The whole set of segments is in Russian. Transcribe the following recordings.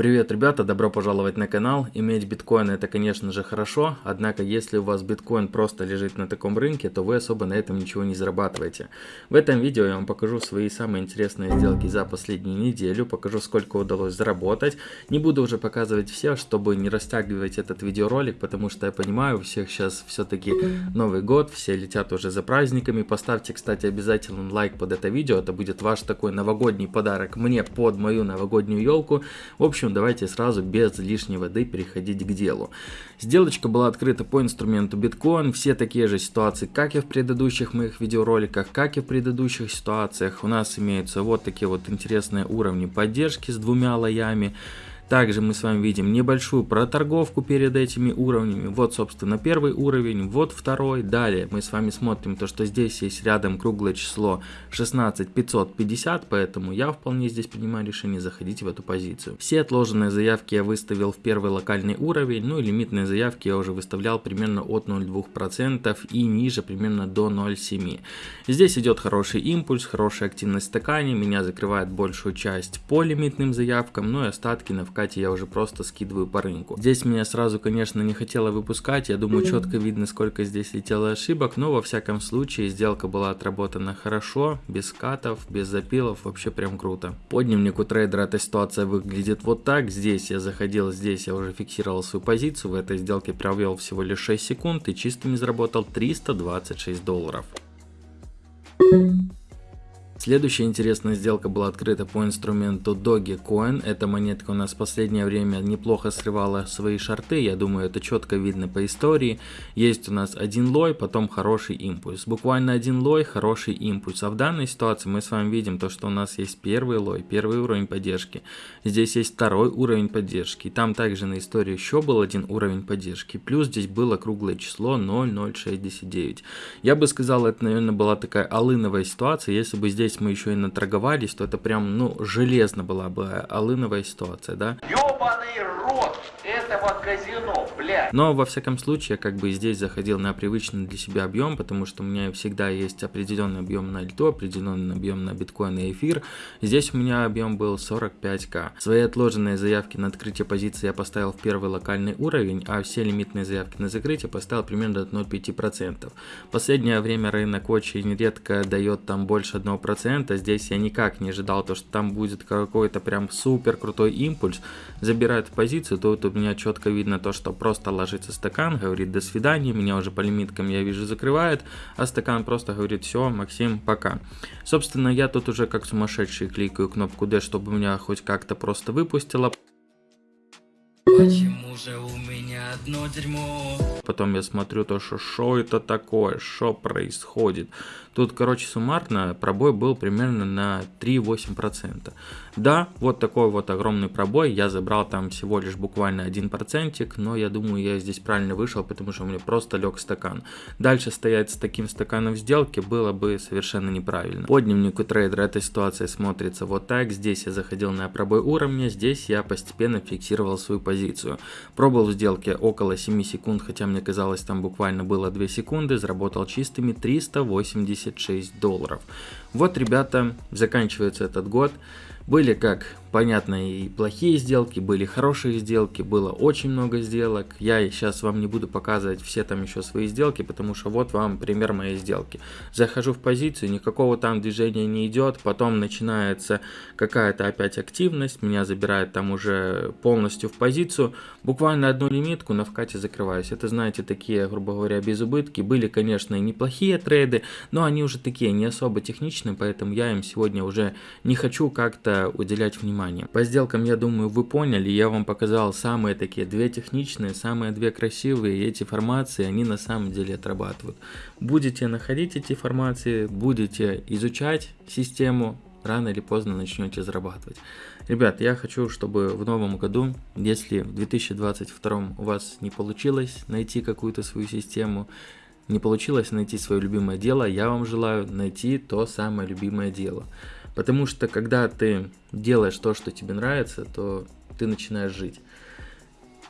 Привет, ребята, добро пожаловать на канал. Иметь биткоин это, конечно же, хорошо, однако, если у вас биткоин просто лежит на таком рынке, то вы особо на этом ничего не зарабатываете. В этом видео я вам покажу свои самые интересные сделки за последнюю неделю, покажу, сколько удалось заработать. Не буду уже показывать все, чтобы не растягивать этот видеоролик, потому что я понимаю, у всех сейчас все-таки Новый год, все летят уже за праздниками. Поставьте, кстати, обязательно лайк под это видео, это будет ваш такой новогодний подарок мне под мою новогоднюю елку. В общем, давайте сразу без лишней воды переходить к делу. Сделочка была открыта по инструменту биткоин, все такие же ситуации, как и в предыдущих моих видеороликах, как и в предыдущих ситуациях. У нас имеются вот такие вот интересные уровни поддержки с двумя лоями. Также мы с вами видим небольшую проторговку перед этими уровнями. Вот, собственно, первый уровень, вот второй. Далее мы с вами смотрим то, что здесь есть рядом круглое число 16550, поэтому я вполне здесь принимаю решение заходить в эту позицию. Все отложенные заявки я выставил в первый локальный уровень, ну и лимитные заявки я уже выставлял примерно от 0,2% и ниже примерно до 0,7%. Здесь идет хороший импульс, хорошая активность в стакане, меня закрывает большую часть по лимитным заявкам, ну и остатки на вкладе Кате я уже просто скидываю по рынку. Здесь меня сразу, конечно, не хотела выпускать. Я думаю, четко видно, сколько здесь летело ошибок. Но во всяком случае, сделка была отработана хорошо, без катов, без запилов. Вообще прям круто. По дневнику трейдера эта ситуация выглядит вот так. Здесь я заходил, здесь я уже фиксировал свою позицию. В этой сделке провел всего лишь 6 секунд и чистыми заработал 326 долларов. Следующая интересная сделка была открыта по инструменту Dogecoin. Эта монетка у нас в последнее время неплохо срывала свои шарты. Я думаю, это четко видно по истории. Есть у нас один лой, потом хороший импульс. Буквально один лой, хороший импульс. А в данной ситуации мы с вами видим то, что у нас есть первый лой, первый уровень поддержки. Здесь есть второй уровень поддержки. Там также на истории еще был один уровень поддержки. Плюс здесь было круглое число 0,069. Я бы сказал, это, наверное, была такая алыновая ситуация, если бы здесь здесь мы еще и наторговались, то это прям, ну, железно была бы алыновая ситуация, да? Ёбаный рот этого казино, блядь! Но, во всяком случае, я как бы здесь заходил на привычный для себя объем, потому что у меня всегда есть определенный объем на альто, определенный объем на биткоин и эфир. Здесь у меня объем был 45к. Свои отложенные заявки на открытие позиции я поставил в первый локальный уровень, а все лимитные заявки на закрытие поставил примерно до 0,5%. Последнее время рынок очень редко дает там больше 1%, 1%. Здесь я никак не ожидал, то, что там будет какой-то прям супер крутой импульс. Забирает позицию, тут у меня четко видно то, что просто ложится стакан, говорит до свидания, меня уже по лимиткам я вижу закрывает, а стакан просто говорит все, Максим, пока. Собственно, я тут уже как сумасшедший кликаю кнопку D, чтобы меня хоть как-то просто выпустило. Почему же у меня одно дерьмо? Потом я смотрю то, что что это такое, что происходит. Тут, короче, суммарно пробой был примерно на 3-8%. Да, вот такой вот огромный пробой, я забрал там всего лишь буквально 1%, но я думаю, я здесь правильно вышел, потому что у меня просто лег стакан. Дальше стоять с таким стаканом в сделке было бы совершенно неправильно. По дневнику трейдера эта ситуация смотрится вот так. Здесь я заходил на пробой уровня, здесь я постепенно фиксировал свою позицию. Пробовал в сделке около 7 секунд, хотя мне казалось там буквально было 2 секунды, заработал чистыми 386 долларов. Вот, ребята, заканчивается этот год. Были как понятно, и плохие сделки, были хорошие сделки, было очень много сделок. Я сейчас вам не буду показывать все там еще свои сделки, потому что вот вам пример моей сделки. Захожу в позицию, никакого там движения не идет, потом начинается какая-то опять активность, меня забирает там уже полностью в позицию. Буквально одну лимитку на вкате закрываюсь. Это, знаете, такие, грубо говоря, безубытки. Были, конечно, и неплохие трейды, но они уже такие не особо техничные, поэтому я им сегодня уже не хочу как-то уделять внимание. По сделкам, я думаю, вы поняли, я вам показал самые такие две техничные, самые две красивые, и эти формации, они на самом деле отрабатывают. Будете находить эти формации, будете изучать систему, рано или поздно начнете зарабатывать. Ребят, я хочу, чтобы в новом году, если в 2022 у вас не получилось найти какую-то свою систему, не получилось найти свое любимое дело, я вам желаю найти то самое любимое дело. Потому что когда ты делаешь то, что тебе нравится, то ты начинаешь жить.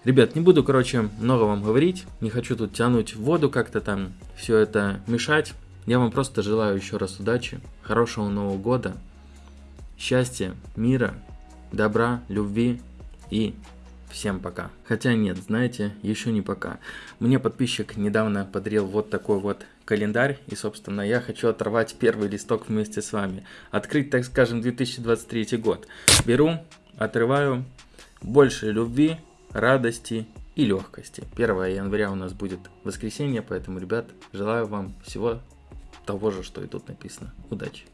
Ребят, не буду, короче, много вам говорить. Не хочу тут тянуть воду как-то там, все это мешать. Я вам просто желаю еще раз удачи, хорошего Нового года, счастья, мира, добра, любви и всем пока. Хотя нет, знаете, еще не пока. Мне подписчик недавно подарил вот такой вот календарь, и, собственно, я хочу оторвать первый листок вместе с вами. Открыть, так скажем, 2023 год. Беру, отрываю, больше любви, радости и легкости. 1 января у нас будет воскресенье, поэтому, ребят, желаю вам всего того же, что и тут написано. Удачи!